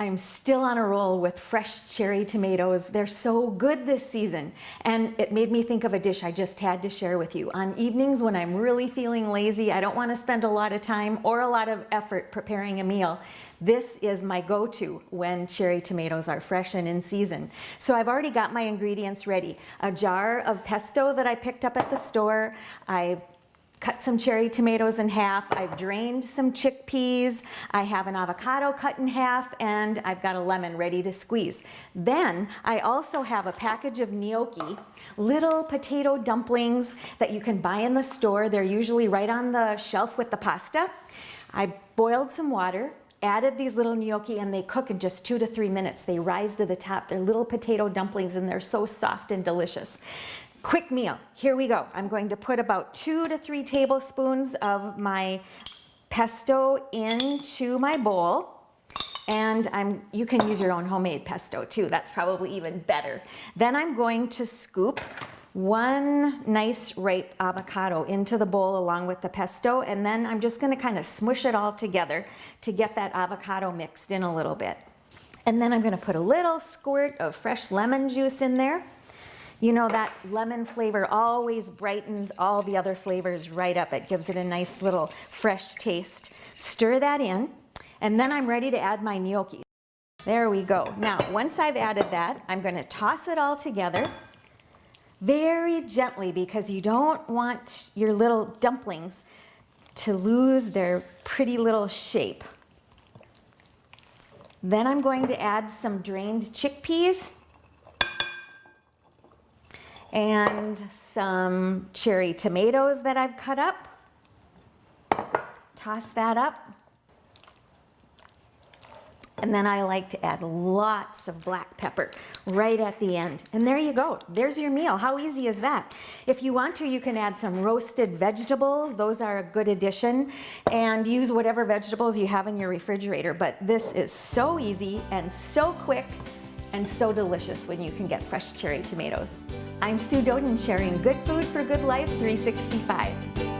I'm still on a roll with fresh cherry tomatoes. They're so good this season. And it made me think of a dish I just had to share with you. On evenings when I'm really feeling lazy, I don't want to spend a lot of time or a lot of effort preparing a meal. This is my go-to when cherry tomatoes are fresh and in season. So I've already got my ingredients ready. A jar of pesto that I picked up at the store. I've cut some cherry tomatoes in half. I've drained some chickpeas. I have an avocado cut in half and I've got a lemon ready to squeeze. Then I also have a package of gnocchi, little potato dumplings that you can buy in the store. They're usually right on the shelf with the pasta. I boiled some water, added these little gnocchi and they cook in just two to three minutes. They rise to the top. They're little potato dumplings and they're so soft and delicious. Quick meal, here we go. I'm going to put about two to three tablespoons of my pesto into my bowl. And I'm, you can use your own homemade pesto too. That's probably even better. Then I'm going to scoop one nice ripe avocado into the bowl along with the pesto and then I'm just going to kind of smush it all together to get that avocado mixed in a little bit. And then I'm going to put a little squirt of fresh lemon juice in there. You know, that lemon flavor always brightens all the other flavors right up. It gives it a nice little fresh taste. Stir that in, and then I'm ready to add my gnocchi. There we go. Now, once I've added that, I'm gonna toss it all together very gently because you don't want your little dumplings to lose their pretty little shape. Then I'm going to add some drained chickpeas and some cherry tomatoes that I've cut up. Toss that up. And then I like to add lots of black pepper right at the end. And there you go. There's your meal. How easy is that? If you want to, you can add some roasted vegetables. Those are a good addition. And use whatever vegetables you have in your refrigerator. But this is so easy and so quick and so delicious when you can get fresh cherry tomatoes. I'm Sue Doden sharing Good Food for Good Life 365.